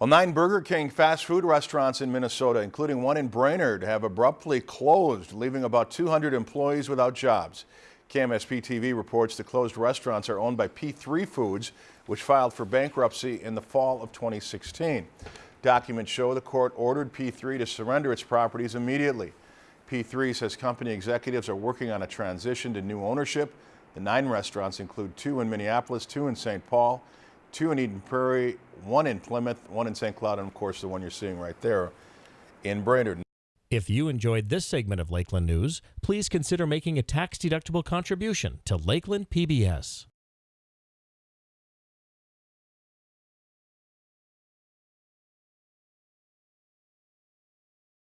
Well, nine Burger King fast food restaurants in Minnesota, including one in Brainerd, have abruptly closed, leaving about 200 employees without jobs. KMSP TV reports the closed restaurants are owned by P3 Foods, which filed for bankruptcy in the fall of 2016. Documents show the court ordered P3 to surrender its properties immediately. P3 says company executives are working on a transition to new ownership. The nine restaurants include two in Minneapolis, two in St. Paul, two in Eden Prairie, one in Plymouth, one in St. Cloud, and of course the one you're seeing right there in Brainerd. If you enjoyed this segment of Lakeland News, please consider making a tax-deductible contribution to Lakeland PBS.